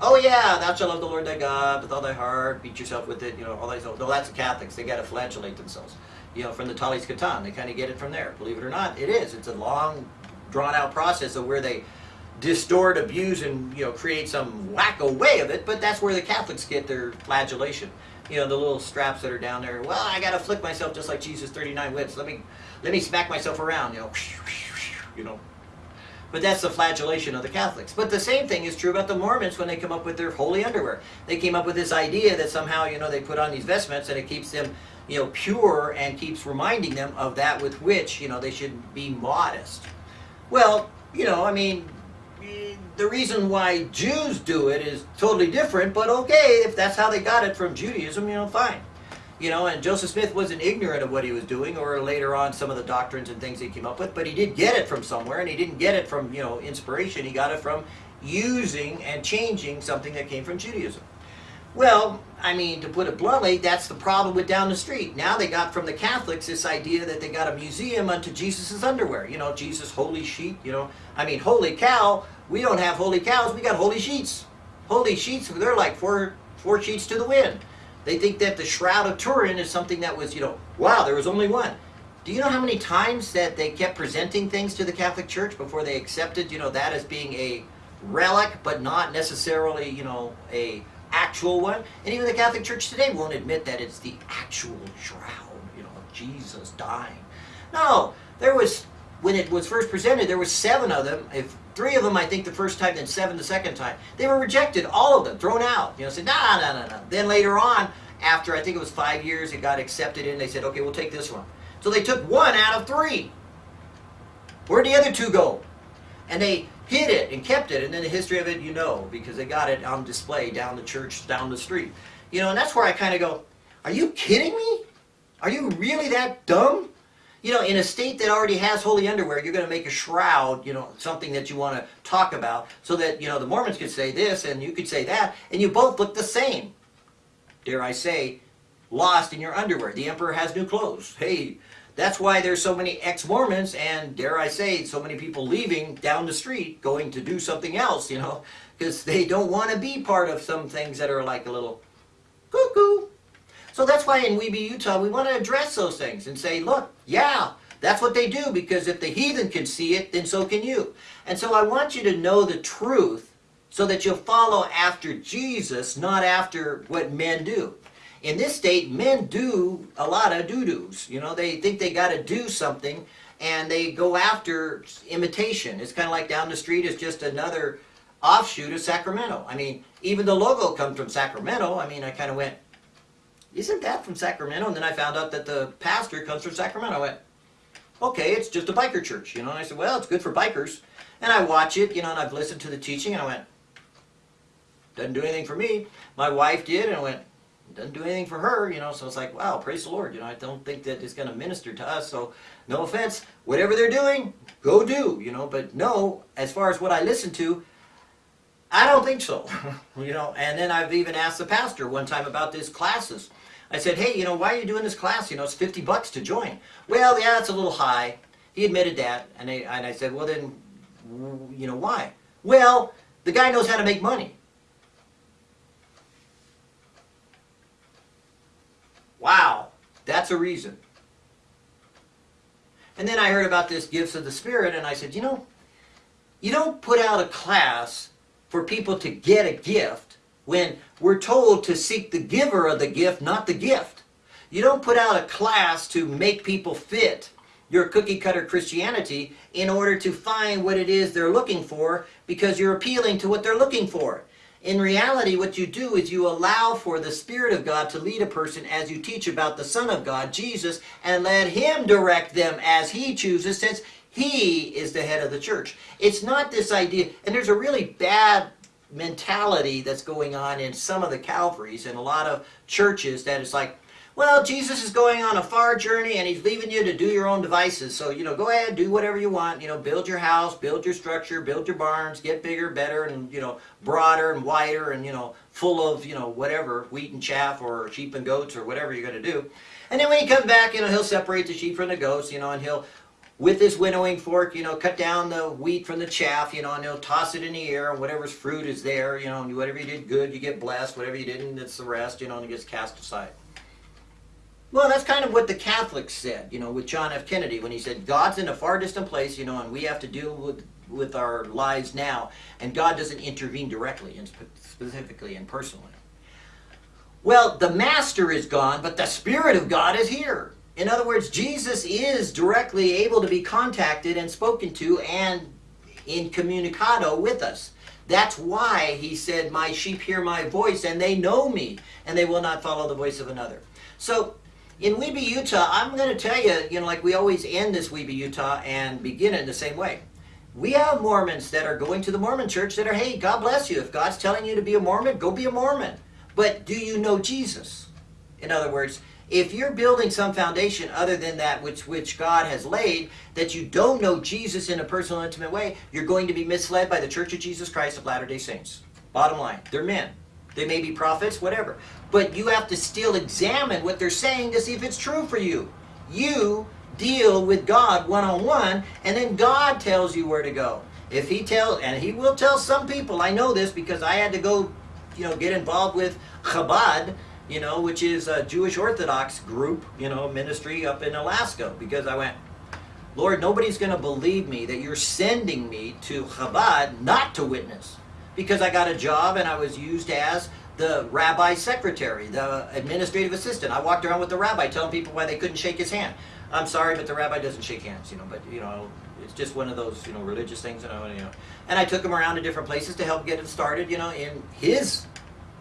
oh yeah, thou shalt love the Lord thy God with all thy heart, beat yourself with it, you know, all that. No, that's the Catholics. They got to flagellate themselves, you know, from the Tallis Katan. They kind of get it from there. Believe it or not, it is. It's a long, drawn out process of where they distort, abuse, and you know, create some wacko way of it. But that's where the Catholics get their flagellation you know, the little straps that are down there. Well, I got to flick myself just like Jesus 39 whips. Let me, let me smack myself around, you know, you know. But that's the flagellation of the Catholics. But the same thing is true about the Mormons when they come up with their holy underwear. They came up with this idea that somehow, you know, they put on these vestments and it keeps them, you know, pure and keeps reminding them of that with which, you know, they should be modest. Well, you know, I mean, the reason why Jews do it is totally different, but okay, if that's how they got it from Judaism, you know, fine. You know, and Joseph Smith wasn't ignorant of what he was doing, or later on some of the doctrines and things he came up with, but he did get it from somewhere, and he didn't get it from, you know, inspiration. He got it from using and changing something that came from Judaism. Well, I mean, to put it bluntly, that's the problem with down the street. Now they got from the Catholics this idea that they got a museum unto Jesus' underwear. You know, Jesus' holy sheet, you know. I mean, holy cow, we don't have holy cows, we got holy sheets. Holy sheets, they're like four, four sheets to the wind. They think that the Shroud of Turin is something that was, you know, wow, there was only one. Do you know how many times that they kept presenting things to the Catholic Church before they accepted, you know, that as being a relic, but not necessarily, you know, a actual one? And even the Catholic Church today won't admit that it's the actual shroud, you know, of Jesus dying. No, there was when it was first presented, there were seven of them. If three of them, I think, the first time, then seven the second time. They were rejected, all of them, thrown out. You know, said, nah, nah, nah, nah. Then later on, after I think it was five years, it got accepted in. They said, okay, we'll take this one. So they took one out of three. Where'd the other two go? And they hid it and kept it. And then the history of it, you know, because they got it on display down the church, down the street. You know, and that's where I kind of go, are you kidding me? Are you really that dumb? You know, in a state that already has holy underwear, you're going to make a shroud, you know, something that you want to talk about, so that, you know, the Mormons could say this and you could say that, and you both look the same. Dare I say, lost in your underwear. The emperor has new clothes. Hey, that's why there's so many ex-Mormons and, dare I say, so many people leaving down the street going to do something else, you know, because they don't want to be part of some things that are like a little cuckoo. So that's why in We Be, Utah, we want to address those things and say, look, yeah, that's what they do because if the heathen can see it, then so can you. And so I want you to know the truth so that you'll follow after Jesus, not after what men do. In this state, men do a lot of doo-doos. You know, they think they got to do something and they go after imitation. It's kind of like down the street is just another offshoot of Sacramento. I mean, even the logo comes from Sacramento. I mean, I kind of went, isn't that from Sacramento? And then I found out that the pastor comes from Sacramento. I went, okay, it's just a biker church, you know. And I said, well, it's good for bikers. And I watch it, you know, and I've listened to the teaching, and I went, doesn't do anything for me. My wife did, and I went, doesn't do anything for her, you know. So it's like, wow, praise the Lord. You know, I don't think that it's going to minister to us. So no offense, whatever they're doing, go do, you know. But no, as far as what I listen to, I don't think so, you know. And then I've even asked the pastor one time about these classes. I said, hey, you know, why are you doing this class? You know, it's 50 bucks to join. Well, yeah, it's a little high. He admitted that. And, and I said, well, then, you know, why? Well, the guy knows how to make money. Wow, that's a reason. And then I heard about this gifts of the Spirit, and I said, you know, you don't put out a class for people to get a gift when we're told to seek the giver of the gift, not the gift. You don't put out a class to make people fit your cookie cutter Christianity in order to find what it is they're looking for because you're appealing to what they're looking for. In reality, what you do is you allow for the Spirit of God to lead a person as you teach about the Son of God, Jesus, and let Him direct them as He chooses since He is the head of the church. It's not this idea, and there's a really bad mentality that's going on in some of the Calvaries and a lot of churches that it's like, well, Jesus is going on a far journey and he's leaving you to do your own devices. So, you know, go ahead, do whatever you want. You know, build your house, build your structure, build your barns, get bigger, better, and, you know, broader and wider and, you know, full of, you know, whatever, wheat and chaff or sheep and goats or whatever you're going to do. And then when he comes back, you know, he'll separate the sheep from the goats, you know, and he'll with his winnowing fork, you know, cut down the wheat from the chaff, you know, and he'll toss it in the air, and whatever's fruit is there, you know, and whatever you did good, you get blessed. Whatever you didn't, it's the rest, you know, and it gets cast aside. Well, that's kind of what the Catholics said, you know, with John F. Kennedy when he said, God's in a far distant place, you know, and we have to deal with, with our lives now, and God doesn't intervene directly and specifically and personally. Well, the Master is gone, but the Spirit of God is here. In other words, Jesus is directly able to be contacted and spoken to and in communicado with us. That's why he said, My sheep hear my voice and they know me and they will not follow the voice of another. So in We Be, Utah, I'm going to tell you, you know, like we always end this We Be, Utah and begin it in the same way. We have Mormons that are going to the Mormon church that are, hey, God bless you. If God's telling you to be a Mormon, go be a Mormon. But do you know Jesus? In other words, if you're building some foundation other than that which, which God has laid, that you don't know Jesus in a personal, intimate way, you're going to be misled by the Church of Jesus Christ of Latter-day Saints. Bottom line, they're men. They may be prophets, whatever. But you have to still examine what they're saying to see if it's true for you. You deal with God one-on-one, and then God tells you where to go. If he tells, and he will tell some people, I know this because I had to go, you know, get involved with Chabad, you know, which is a Jewish Orthodox group, you know, ministry up in Alaska. Because I went, Lord, nobody's going to believe me that you're sending me to Chabad not to witness. Because I got a job and I was used as the rabbi's secretary, the administrative assistant. I walked around with the rabbi telling people why they couldn't shake his hand. I'm sorry, but the rabbi doesn't shake hands, you know, but, you know, it's just one of those, you know, religious things, you know. And I took him around to different places to help get him started, you know, in his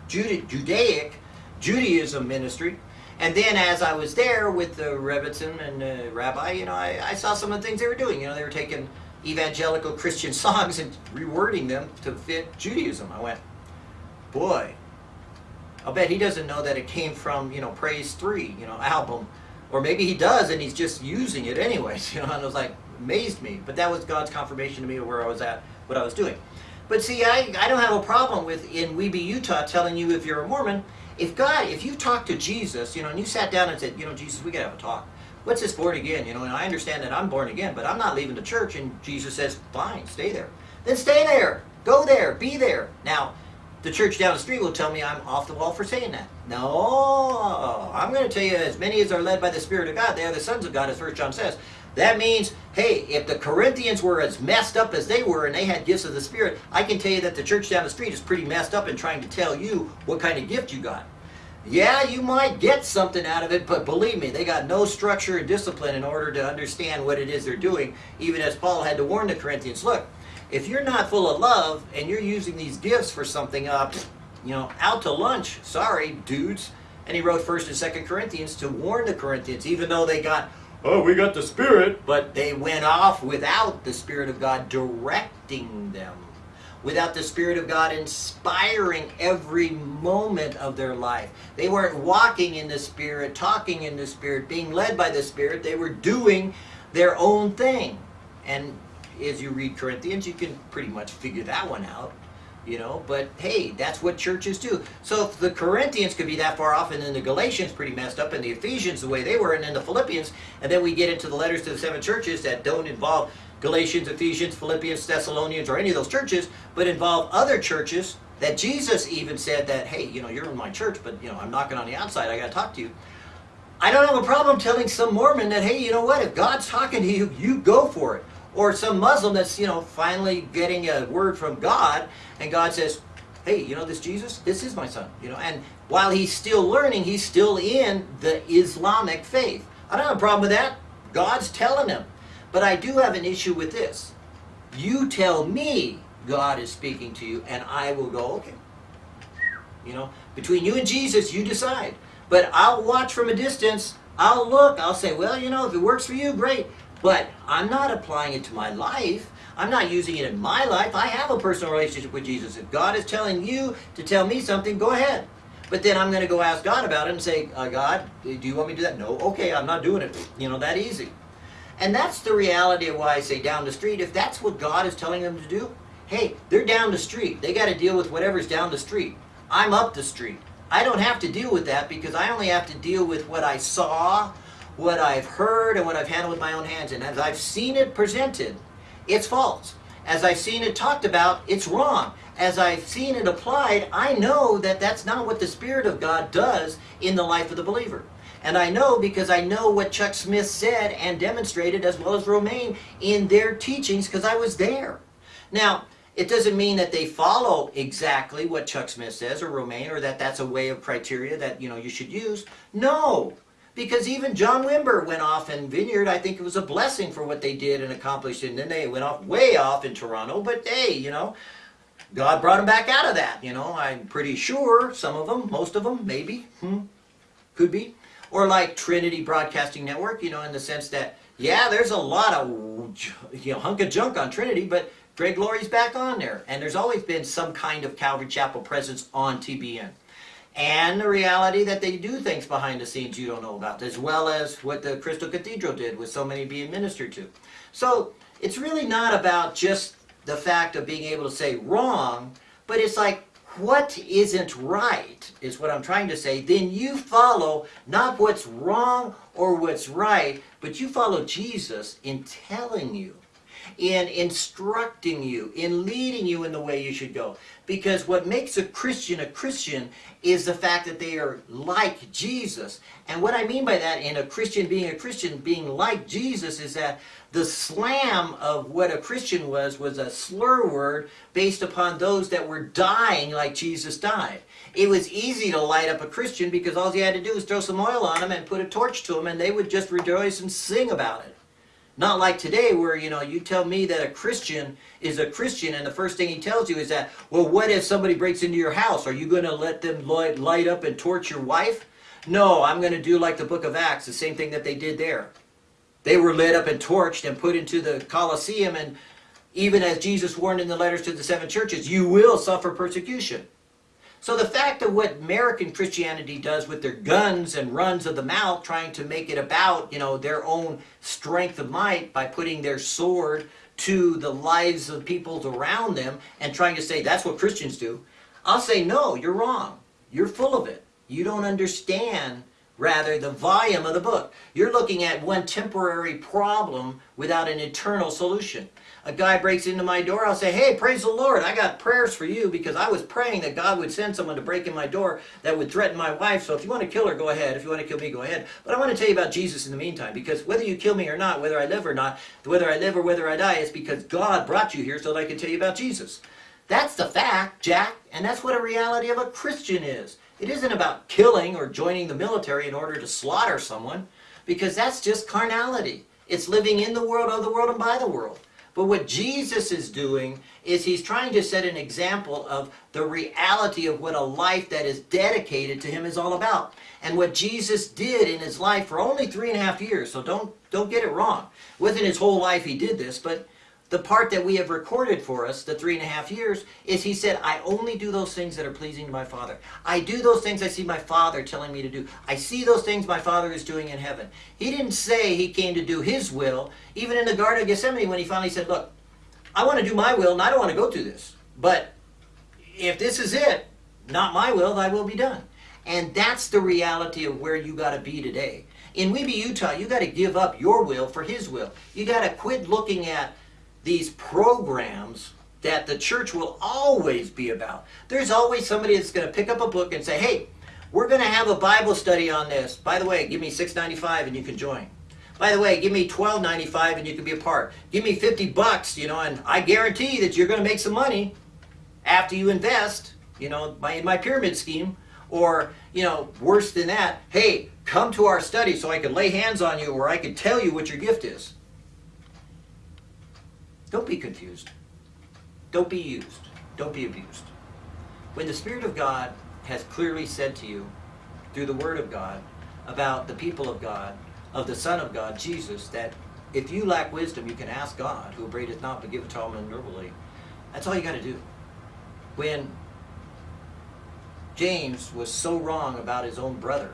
Judaic Judaism ministry. And then as I was there with the Rebbetzin and the rabbi, you know, I, I, saw some of the things they were doing. You know, they were taking evangelical Christian songs and rewording them to fit Judaism. I went, boy, I'll bet he doesn't know that it came from, you know, Praise 3, you know, album Or maybe he does and he's just using it anyways, you know, and it was like, amazed me. But that was God's confirmation to me of where I was at, what I was doing. But see, I, I don't have a problem with in We Be Utah telling you if you're a Mormon, if God, if you talk to Jesus, you know, and you sat down and said, you know, Jesus, we gotta have a talk. What's this born again? You know, and I understand that I'm born again, but I'm not leaving the church. And Jesus says, fine, stay there. Then stay there. Go there. Be there. Now, the church down the street will tell me I'm off the wall for saying that. No, I'm going to tell you, as many as are led by the Spirit of God, they are the sons of God, as First John says. That means, hey, if the Corinthians were as messed up as they were and they had gifts of the Spirit, I can tell you that the church down the street is pretty messed up in trying to tell you what kind of gift you got. Yeah, you might get something out of it, but believe me, they got no structure and discipline in order to understand what it is they're doing, even as Paul had to warn the Corinthians, look, if you're not full of love and you're using these gifts for something, uh, you know, out to lunch, sorry, dudes. And he wrote 1st and 2nd Corinthians to warn the Corinthians, even though they got, oh, we got the Spirit, but they went off without the Spirit of God directing them without the Spirit of God inspiring every moment of their life. They weren't walking in the Spirit, talking in the Spirit, being led by the Spirit. They were doing their own thing. And as you read Corinthians, you can pretty much figure that one out. You know, but hey, that's what churches do. So if the Corinthians could be that far off, and then the Galatians pretty messed up, and the Ephesians the way they were, and then the Philippians, and then we get into the letters to the seven churches that don't involve Galatians, Ephesians, Philippians, Thessalonians, or any of those churches, but involve other churches that Jesus even said that, hey, you know, you're in my church, but, you know, I'm knocking on the outside, I got to talk to you. I don't have a problem telling some Mormon that, hey, you know what, if God's talking to you, you go for it. Or some Muslim that's, you know, finally getting a word from God, and God says, hey, you know this Jesus? This is my son. You know, and while he's still learning, he's still in the Islamic faith. I don't have a problem with that. God's telling him. But I do have an issue with this. You tell me God is speaking to you, and I will go, okay. You know, between you and Jesus, you decide. But I'll watch from a distance. I'll look. I'll say, well, you know, if it works for you, great. But I'm not applying it to my life. I'm not using it in my life. I have a personal relationship with Jesus. If God is telling you to tell me something, go ahead. But then I'm going to go ask God about it and say, uh, God, do you want me to do that? No. Okay, I'm not doing it. You know, that easy. And that's the reality of why I say down the street. If that's what God is telling them to do, hey, they're down the street. They got to deal with whatever's down the street. I'm up the street. I don't have to deal with that because I only have to deal with what I saw, what I've heard, and what I've handled with my own hands. And as I've seen it presented, it's false. As I've seen it talked about, it's wrong. As I've seen it applied, I know that that's not what the Spirit of God does in the life of the believer. And I know because I know what Chuck Smith said and demonstrated, as well as Romaine, in their teachings because I was there. Now, it doesn't mean that they follow exactly what Chuck Smith says or Romaine or that that's a way of criteria that you know you should use. No, because even John Wimber went off in Vineyard. I think it was a blessing for what they did and accomplished. And then they went off way off in Toronto. But hey, you know, God brought them back out of that. You know, I'm pretty sure some of them, most of them, maybe, hmm, could be. Or like Trinity Broadcasting Network, you know, in the sense that, yeah, there's a lot of, you know, hunk of junk on Trinity, but Greg Laurie's back on there. And there's always been some kind of Calvary Chapel presence on TBN. And the reality that they do things behind the scenes you don't know about, as well as what the Crystal Cathedral did with so many being ministered to. So it's really not about just the fact of being able to say wrong, but it's like what isn't right is what I'm trying to say, then you follow not what's wrong or what's right, but you follow Jesus in telling you, in instructing you, in leading you in the way you should go. Because what makes a Christian a Christian is the fact that they are like Jesus. And what I mean by that in a Christian being a Christian, being like Jesus, is that the slam of what a Christian was, was a slur word based upon those that were dying like Jesus died. It was easy to light up a Christian because all you had to do was throw some oil on them and put a torch to them and they would just rejoice and sing about it. Not like today where, you know, you tell me that a Christian is a Christian and the first thing he tells you is that, well, what if somebody breaks into your house? Are you going to let them light, up and torch your wife? No, I'm going to do like the book of Acts, the same thing that they did there. They were lit up and torched and put into the Colosseum and even as Jesus warned in the letters to the seven churches, you will suffer persecution. So the fact of what American Christianity does with their guns and runs of the mouth, trying to make it about, you know, their own strength of might by putting their sword to the lives of people around them and trying to say that's what Christians do. I'll say, no, you're wrong. You're full of it. You don't understand, rather, the volume of the book. You're looking at one temporary problem without an eternal solution a guy breaks into my door, I'll say, hey, praise the Lord, I got prayers for you because I was praying that God would send someone to break in my door that would threaten my wife. So if you want to kill her, go ahead. If you want to kill me, go ahead. But I want to tell you about Jesus in the meantime because whether you kill me or not, whether I live or not, whether I live or whether I die, it's because God brought you here so that I can tell you about Jesus. That's the fact, Jack, and that's what a reality of a Christian is. It isn't about killing or joining the military in order to slaughter someone because that's just carnality. It's living in the world, of the world, and by the world. But what Jesus is doing is he's trying to set an example of the reality of what a life that is dedicated to him is all about. And what Jesus did in his life for only three and a half years, so don't, don't get it wrong. Within his whole life he did this, but the part that we have recorded for us, the three and a half years, is he said, I only do those things that are pleasing to my Father. I do those things I see my Father telling me to do. I see those things my Father is doing in heaven. He didn't say he came to do his will, even in the Garden of Gethsemane when he finally said, Look, I want to do my will and I don't want to go through this. But if this is it, not my will, thy will be done. And that's the reality of where you got to be today. In We Be, Utah, you got to give up your will for his will. You got to quit looking at these programs that the church will always be about. There's always somebody that's going to pick up a book and say, hey, we're going to have a Bible study on this. By the way, give me $6.95 and you can join. By the way, give me $12.95 and you can be a part. Give me 50 bucks, you know, and I guarantee that you're going to make some money after you invest, you know, in my pyramid scheme. Or, you know, worse than that, hey, come to our study so I can lay hands on you or I can tell you what your gift is. Don't be confused. Don't be used. Don't be abused. When the Spirit of God has clearly said to you through the Word of God about the people of God, of the Son of God, Jesus, that if you lack wisdom, you can ask God, who upbraideth not but giveth to all men liberally. That's all you got to do. When James was so wrong about his own brother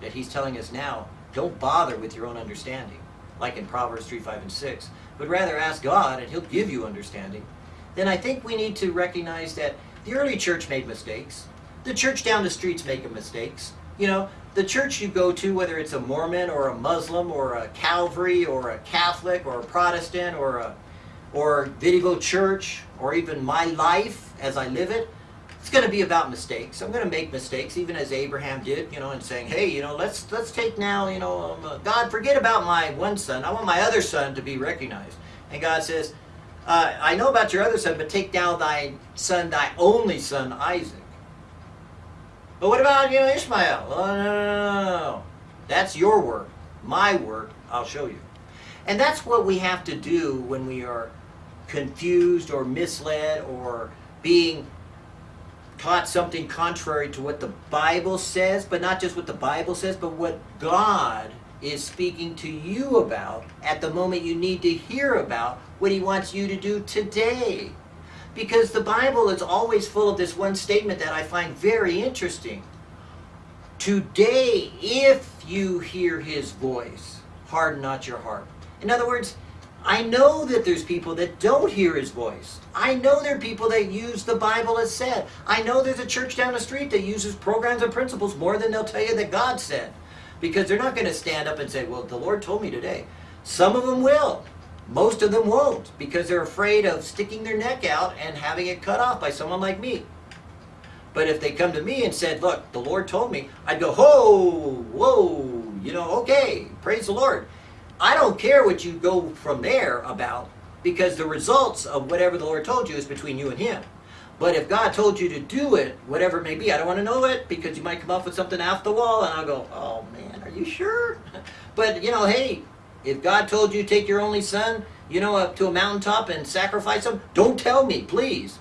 that he's telling us now, don't bother with your own understanding, like in Proverbs 3, 5, and 6 but rather ask God and He'll give you understanding, then I think we need to recognize that the early church made mistakes. The church down the streets making mistakes. You know, the church you go to, whether it's a Mormon or a Muslim or a Calvary or a Catholic or a Protestant or a or Video Church or even my life as I live it, it's going to be about mistakes. I'm going to make mistakes, even as Abraham did, you know, and saying, hey, you know, let's let's take now, you know, um, God, forget about my one son. I want my other son to be recognized. And God says, uh, I know about your other son, but take down thy son, thy only son, Isaac. But what about, you know, Ishmael? Oh, no, no, no, no. That's your work. My work, I'll show you. And that's what we have to do when we are confused or misled or being taught something contrary to what the Bible says, but not just what the Bible says, but what God is speaking to you about at the moment you need to hear about what He wants you to do today. Because the Bible is always full of this one statement that I find very interesting. Today, if you hear His voice, harden not your heart. In other words, I know that there's people that don't hear his voice. I know there are people that use the Bible as said. I know there's a church down the street that uses programs and principles more than they'll tell you that God said. Because they're not going to stand up and say, well, the Lord told me today. Some of them will. Most of them won't because they're afraid of sticking their neck out and having it cut off by someone like me. But if they come to me and said, look, the Lord told me, I'd go, whoa, whoa, you know, okay, praise the Lord. I don't care what you go from there about because the results of whatever the Lord told you is between you and Him. But if God told you to do it, whatever it may be, I don't want to know it because you might come up with something off the wall and I'll go, oh man, are you sure? but you know, hey, if God told you to take your only son, you know, up to a mountaintop and sacrifice him, don't tell me, please.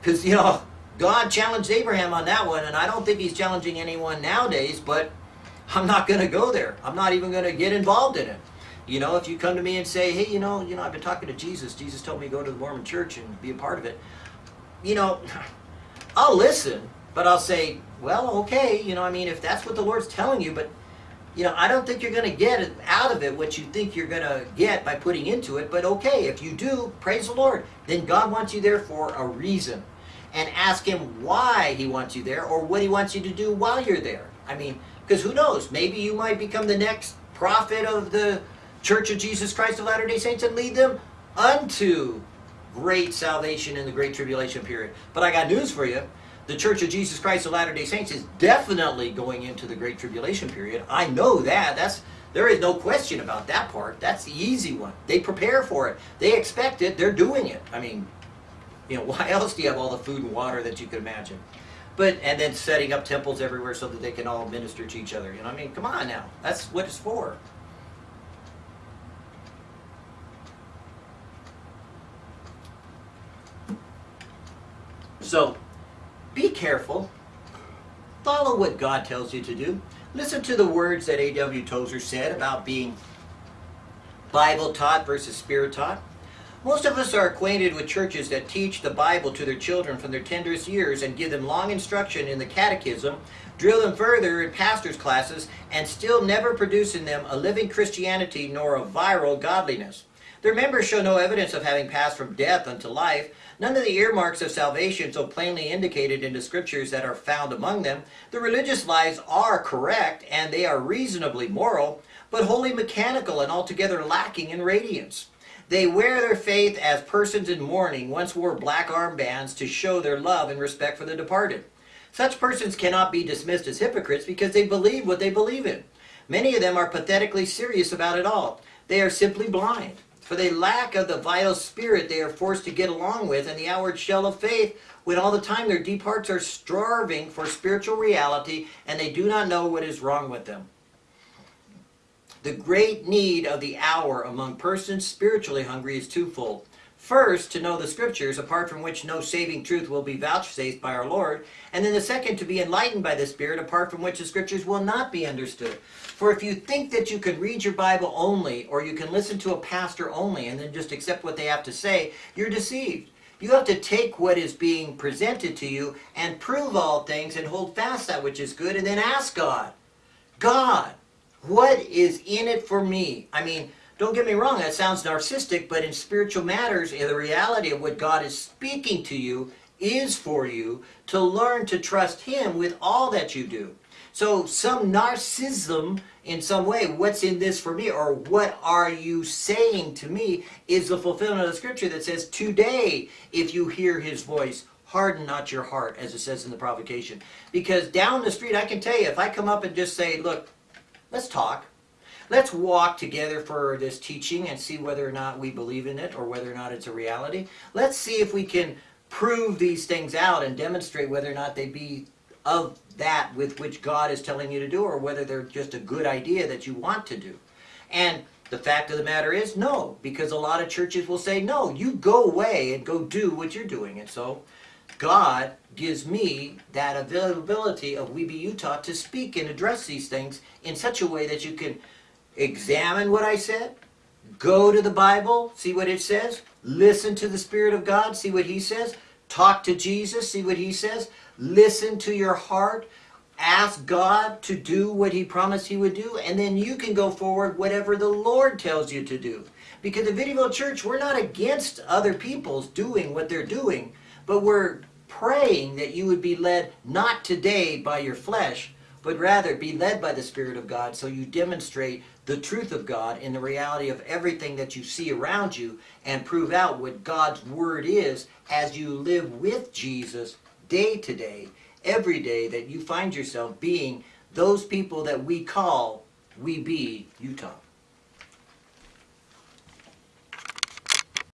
Because, you know, God challenged Abraham on that one, and I don't think he's challenging anyone nowadays, but I'm not going to go there. I'm not even going to get involved in it. You know, if you come to me and say, hey, you know, you know, I've been talking to Jesus. Jesus told me to go to the Mormon church and be a part of it. You know, I'll listen, But I'll say, well, okay, you know, I mean, if that's what the Lord's telling you, but you know, I don't think you're going to get out of it what you think you're going to get by putting into it. But okay, if you do, praise the Lord. Then God wants you there for a reason. And ask Him why He wants you there or what He wants you to do while you're there. I mean, because who knows? Maybe you might become the next prophet of the Church of Jesus Christ of Latter day Saints and lead them unto great salvation in the great tribulation period. But I got news for you the Church of Jesus Christ of Latter-day Saints is definitely going into the Great Tribulation period. I know that. That's There is no question about that part. That's the easy one. They prepare for it. They expect it. They're doing it. I mean, you know, why else do you have all the food and water that you could imagine? But, and then setting up temples everywhere so that they can all minister to each other. You know, I mean, come on now. That's what it's for. So, be careful. Follow what God tells you to do. Listen to the words that A.W. Tozer said about being Bible taught versus spirit taught. Most of us are acquainted with churches that teach the Bible to their children from their tenderest years and give them long instruction in the catechism, drill them further in pastors' classes, and still never produce in them a living Christianity nor a viral godliness. Their members show no evidence of having passed from death unto life, None of the earmarks of salvation so plainly indicated in the scriptures that are found among them. The religious lives are correct and they are reasonably moral, but wholly mechanical and altogether lacking in radiance. They wear their faith as persons in mourning once wore black armbands to show their love and respect for the departed. Such persons cannot be dismissed as hypocrites because they believe what they believe in. Many of them are pathetically serious about it all. They are simply blind. For they lack of the vital spirit they are forced to get along with and the outward shell of faith, when all the time their deep hearts are starving for spiritual reality and they do not know what is wrong with them. The great need of the hour among persons spiritually hungry is twofold. First, to know the Scriptures, apart from which no saving truth will be vouchsafed by our Lord. And then the second, to be enlightened by the Spirit, apart from which the Scriptures will not be understood. For if you think that you can read your Bible only, or you can listen to a pastor only, and then just accept what they have to say, you're deceived. You have to take what is being presented to you and prove all things and hold fast that which is good, and then ask God, God, what is in it for me? I mean, don't get me wrong, that sounds narcissistic, but in spiritual matters, in the reality of what God is speaking to you is for you to learn to trust Him with all that you do. So some narcissism in some way, what's in this for me, or what are you saying to me, is the fulfillment of the scripture that says, today, if you hear His voice, harden not your heart, as it says in the provocation. Because down the street, I can tell you, if I come up and just say, look, let's talk, Let's walk together for this teaching and see whether or not we believe in it or whether or not it's a reality. Let's see if we can prove these things out and demonstrate whether or not they be of that with which God is telling you to do or whether they're just a good idea that you want to do. And the fact of the matter is no, because a lot of churches will say, no, you go away and go do what you're doing. And so God gives me that availability of We Be Utah to speak and address these things in such a way that you can examine what I said, go to the Bible, see what it says, listen to the Spirit of God, see what He says, talk to Jesus, see what He says, listen to your heart, ask God to do what He promised He would do, and then you can go forward whatever the Lord tells you to do. Because the Vineyville Church, we're not against other people's doing what they're doing, but we're praying that you would be led not today by your flesh, but rather be led by the Spirit of God so you demonstrate the truth of God in the reality of everything that you see around you and prove out what God's Word is as you live with Jesus day to day, every day that you find yourself being those people that we call We Be Utah.